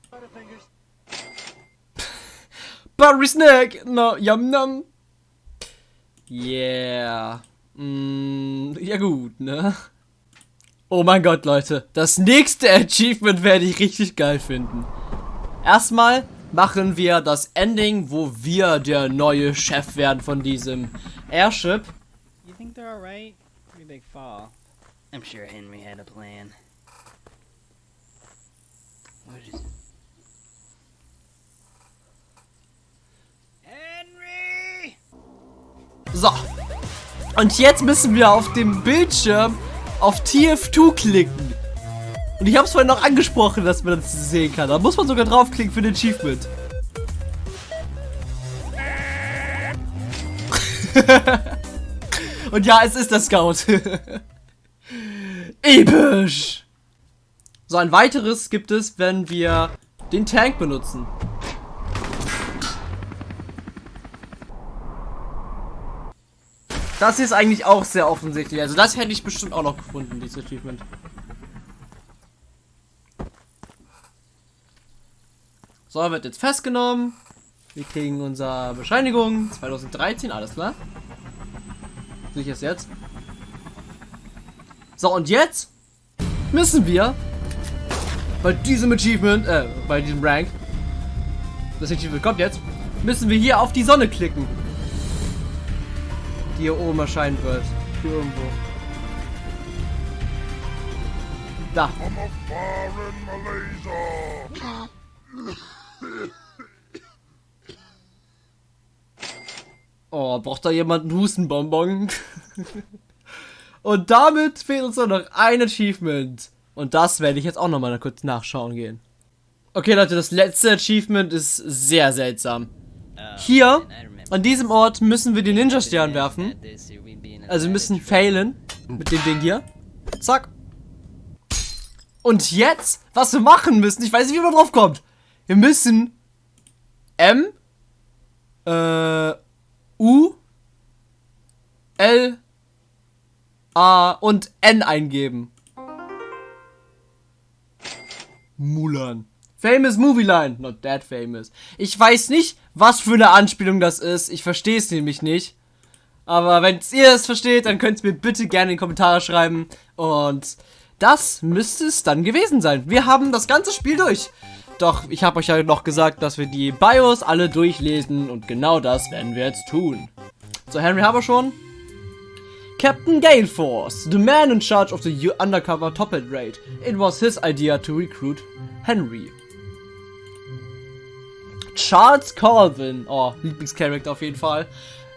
Buttery Snack! No, yum yum! Yeah. Mm, ja gut, ne? Oh mein Gott, Leute. Das nächste Achievement werde ich richtig geil finden. Erstmal machen wir das Ending, wo wir der neue Chef werden von diesem Airship. You think they're alright? Pretty big fall. I'm sure Henry had a plan. It? Henry! So. Und jetzt müssen wir auf dem Bildschirm auf TF2 klicken. Und ich habe es vorhin noch angesprochen, dass man das sehen kann. Da muss man sogar draufklicken für den Achievement. Und ja, es ist der Scout. Episch. So, ein weiteres gibt es, wenn wir den Tank benutzen. Das ist eigentlich auch sehr offensichtlich. Also das hätte ich bestimmt auch noch gefunden, dieses Achievement. So, wird jetzt festgenommen. Wir kriegen unsere Bescheinigung. 2013, alles klar. Ich es jetzt. So, und jetzt müssen wir bei diesem Achievement, äh, bei diesem Rank, das Achievement kommt jetzt, müssen wir hier auf die Sonne klicken die hier oben erscheinen wird. Hier irgendwo. Da. Oh, braucht da jemand einen Hustenbonbon? Und damit fehlt uns nur noch ein Achievement. Und das werde ich jetzt auch nochmal kurz nachschauen gehen. Okay, Leute, das letzte Achievement ist sehr seltsam. Hier, an diesem Ort müssen wir den Ninja-Stern werfen. Also wir müssen failen mit dem Ding hier. Zack. Und jetzt, was wir machen müssen, ich weiß nicht, wie man drauf kommt. Wir müssen M, äh, U, L, A und N eingeben. Mulan. Famous Movie Line. Not that famous. Ich weiß nicht, was für eine Anspielung das ist. Ich verstehe es nämlich nicht. Aber wenn ihr es versteht, dann könnt ihr mir bitte gerne in die Kommentare schreiben. Und das müsste es dann gewesen sein. Wir haben das ganze Spiel durch. Doch ich habe euch ja noch gesagt, dass wir die BIOS alle durchlesen. Und genau das werden wir jetzt tun. So, Henry haben wir schon. Captain Galeforce, the man in charge of the undercover Top Hat raid. It was his idea to recruit Henry. Charles Colvin, oh, Lieblingscharakter auf jeden Fall.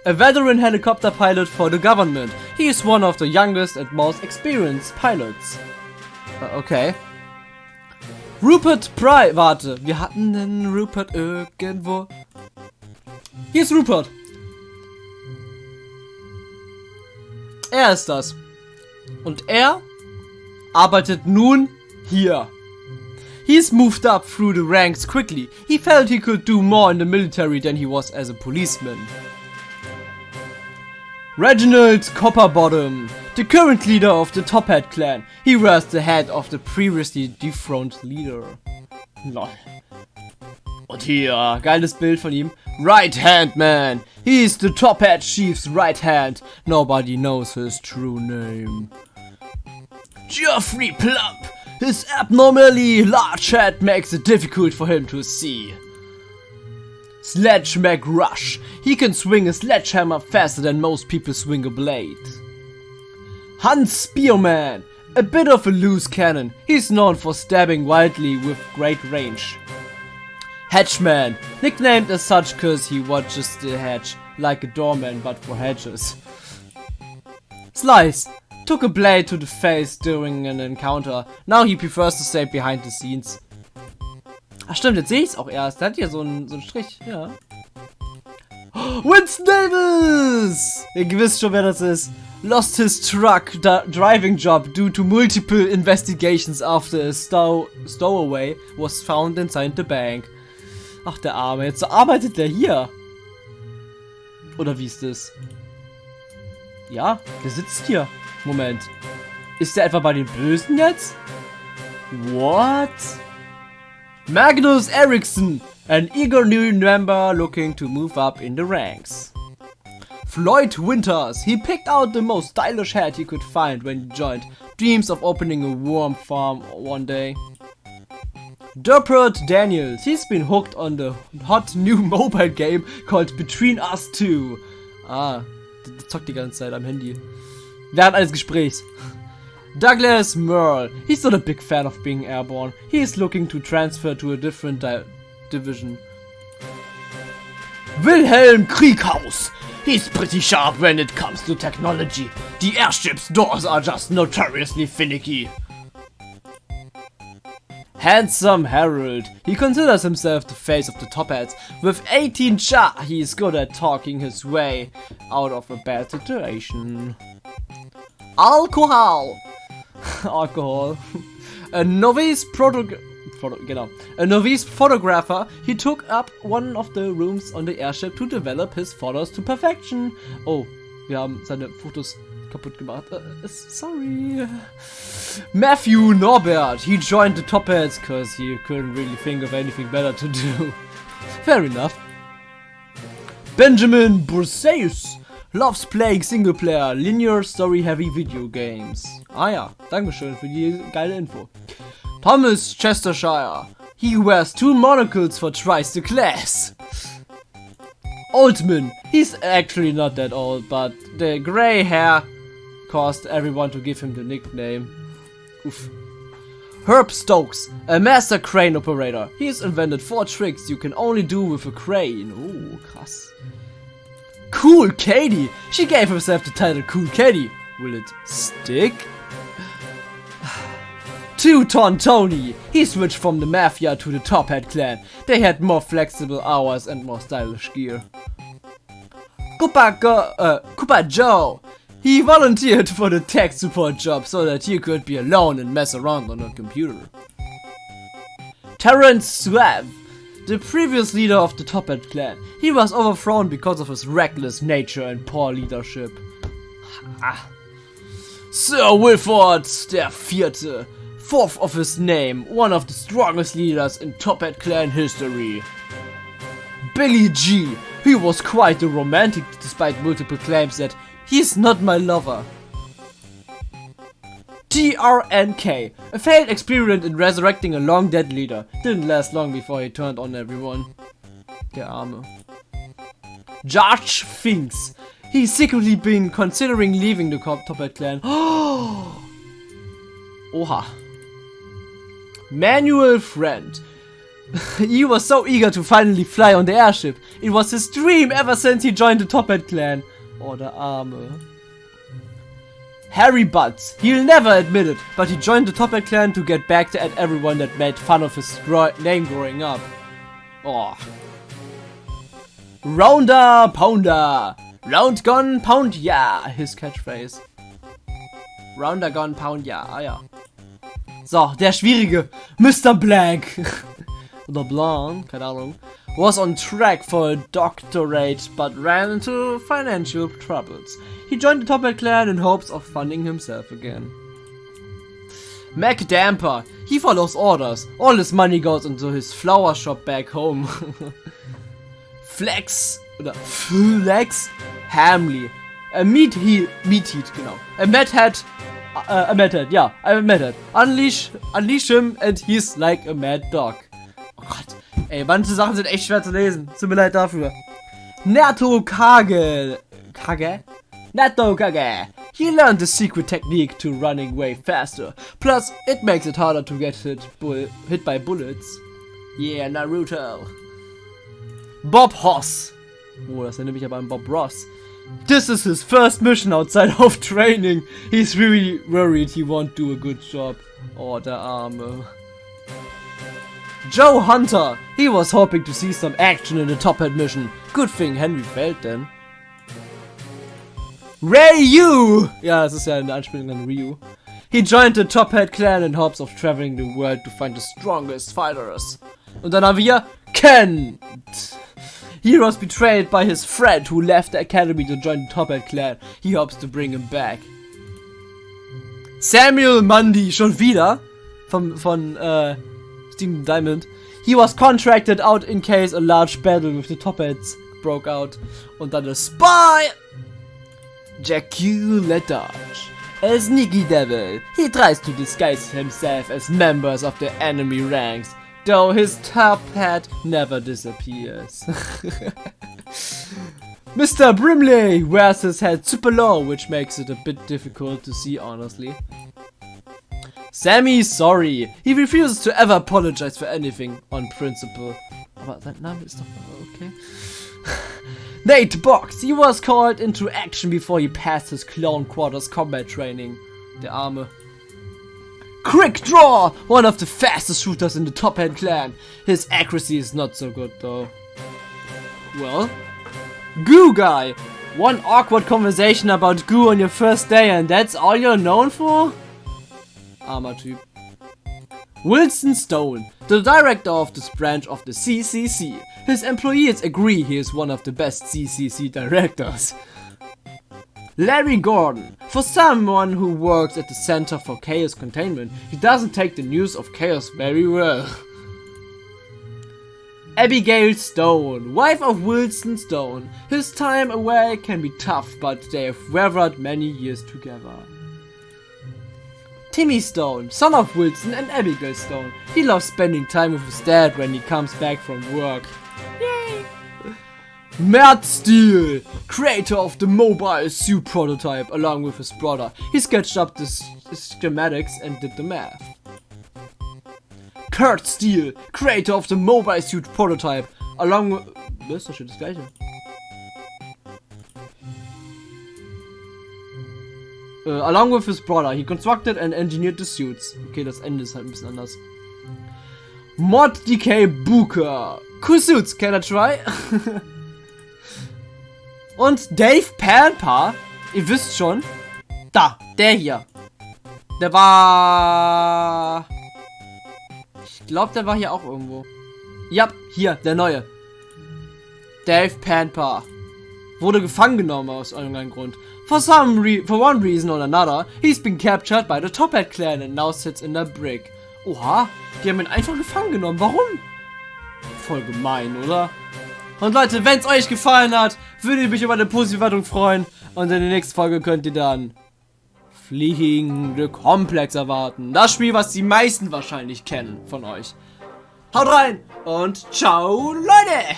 A veteran helicopter pilot for the government. He is one of the youngest and most experienced pilots. Äh, Okay. Rupert Pry, warte, wir hatten den Rupert irgendwo. Hier ist Rupert. Er ist das. Und er arbeitet nun hier. He's moved up through the ranks quickly. He felt he could do more in the military than he was as a policeman. Reginald Copperbottom, the current leader of the Top Hat clan. He was the head of the previously dethroned leader. Lol. Und hier, geiles Bild von ihm. Right Hand Man. He's the Top Hat Chief's right hand. Nobody knows his true name. Geoffrey Plump. His abnormally large head makes it difficult for him to see. Sledge McRush. He can swing a sledgehammer faster than most people swing a blade. Hans Spearman. A bit of a loose cannon. He's known for stabbing wildly with great range. Hedgeman. Nicknamed as such cause he watches the hedge like a doorman but for hedges. Slice. Took a blade to the face during an encounter. Now he prefers to stay behind the scenes. Ach stimmt, jetzt sehe ich es auch erst. Der hat hier so einen, so einen Strich. Ja. Winston Davis! Ihr wisst schon, wer das ist. Lost his truck da- driving job due to multiple investigations after a stow stowaway was found inside the bank. Ach, der Arme. Jetzt arbeitet der hier. Oder wie ist das? Ja, der sitzt hier. Moment. Ist der etwa bei den Bösen jetzt? What? Magnus Eriksson, an eager new member looking to move up in the ranks. Floyd Winters, he picked out the most stylish hat he could find when he joined. Dreams of opening a worm farm one day. Derpert Daniels, he's been hooked on the hot new mobile game called Between Us Two. Ah, der zockt die ganze Zeit am Handy. Während eines Gesprächs. Douglas Merle, he's not a big fan of being airborne. He is looking to transfer to a different di division. Wilhelm Krieghaus, he's pretty sharp when it comes to technology. The airship's doors are just notoriously finicky. Handsome Harold. He considers himself the face of the top hats. With 18 cha, he is good at talking his way out of a bad situation. Alcohol. Alcohol. A novice proto genau. A novice photographer, he took up one of the rooms on the airship to develop his photos to perfection. Oh, wir haben seine Fotos kaputt gemacht. Uh, sorry. Matthew Norbert, he joined the Top Hats because he couldn't really think of anything better to do. Fair enough. Benjamin Burseus loves playing single-player, linear story-heavy video games. Ah ja, Dankeschön für die geile Info. Thomas Chestershire, he wears two monocles for twice the class. Oldman, he's actually not that old, but the grey hair caused everyone to give him the nickname. Oof. Herb Stokes, a master crane operator. He's invented four tricks you can only do with a crane. Oh, krass. Cool Katie! She gave herself the title Cool Katie. Will it stick? Two Ton Tony! He switched from the Mafia to the Top Hat clan. They had more flexible hours and more stylish gear. Koopa, Go- uh, Koopa Joe! He volunteered for the tech support job so that he could be alone and mess around on a computer. Terence Suave, the previous leader of the Top Hat clan. He was overthrown because of his reckless nature and poor leadership. Sir Wilford der Vierte, fourth of his name, one of the strongest leaders in Top Hat clan history. Billy G. He was quite a romantic despite multiple claims that he's not my lover. TRNK, a failed experiment in resurrecting a long dead leader. Didn't last long before he turned on everyone. Der Arme. Josh Finks. He's secretly been considering leaving the Top Hat clan. Oha. Manuel Friend. he was so eager to finally fly on the airship. It was his dream ever since he joined the Top Hat clan. Oh, der Arme. Harry Butts. He'll never admit it, but he joined the Top Hat clan to get back at everyone that made fun of his name growing up. Oh. Rounder Pounder. Round Gone Pound Ja, his catchphrase. Rounder Gone Pound Ja, ah ja. So, der schwierige Mr. Blank. Oder Blanc, keine Ahnung. Was on track for a doctorate but ran into financial troubles. He joined the Top Hat clan in hopes of funding himself again. Mac Damper. He follows orders. All his money goes into his flower shop back home. Flex oder Flex Hamley. A meat he meat heat, genau. A mad hat uh, a mad hat, ja, a. Unleash unleash him and he's like a mad dog. Oh Gott. Ey, manche Sachen sind echt schwer zu lesen. Tut mir leid dafür. Nato Kage. Kage? Nato Kage. He learned the secret technique to running way faster. Plus, it makes it harder to get hit, hit by bullets. Yeah, Naruto. Bob Hoss. Oh, das erinnert mich aber an Bob Ross. This is his first mission outside of training. He's really worried he won't do a good job. Oh, der Arme. Joe Hunter. He was hoping to see some action in the Top Hat mission. Good thing Henry failed then. Ryu! Ja, das ist ja eine Anspielung an Ryu. He joined the Top Hat clan in hopes of traveling the world to find the strongest fighters. Und dann haben wir. He was betrayed by his friend who left the academy to join the Top Hat clan. He hopes to bring him back. Samuel Mundy, schon wieder. Vom, von, äh, Diamond. He was contracted out in case a large battle with the Top Hats broke out. Und dann der Spy! Jacule Dodge. A sneaky devil, he tries to disguise himself as members of the enemy ranks, though his top hat never disappears. Mr. Brimley wears his hat super low, which makes it a bit difficult to see honestly. Sammy sorry, he refuses to ever apologize for anything on principle. Aber that Name ist doch okay. Nate Box, he was called into action before he passed his Clone Quarters combat training. The Arme. Quick Draw, one of the fastest shooters in the Top Hat clan. His accuracy is not so good though. Well, Goo Guy, one awkward conversation about goo on your first day and that's all you're known for? Armer Typ. Wilson Stone, the director of this branch of the CCC. His employees agree he is one of the best CCC directors. Larry Gordon, for someone who works at the Center for Chaos Containment, he doesn't take the news of chaos very well. Abigail Stone, wife of Wilson Stone. His time away can be tough, but they have weathered many years together. Timmy Stone, son of Wilson and Abigail Stone. He loves spending time with his dad when he comes back from work. Yay! Matt Steele, creator of the mobile suit prototype along with his brother. He sketched up the schematics and did the math. Kurt Steele, creator of the mobile suit prototype along with... Das ist. Uh, along with his brother, he constructed and engineered the suits. Okay, das Ende ist halt ein bisschen anders. Mod DK Booker. Cool suits, can I try? Und Dave Pampa, ihr wisst schon, da, der hier. Der war... Ich glaube, der war hier auch irgendwo. Ja, hier, der neue. Dave Pampa. Wurde gefangen genommen aus irgendeinem Grund. For some re for one reason or another, he's been captured by the Top Hat clan and now sits in the brick. Oha, die haben ihn einfach gefangen genommen. Warum? Voll gemein, oder? Und Leute, wenn es euch gefallen hat, würde ich mich über eine positive freuen. Und in der nächsten Folge könnt ihr dann Fliegende Komplex erwarten. Das Spiel, was die meisten wahrscheinlich kennen von euch. Haut rein und ciao, Leute!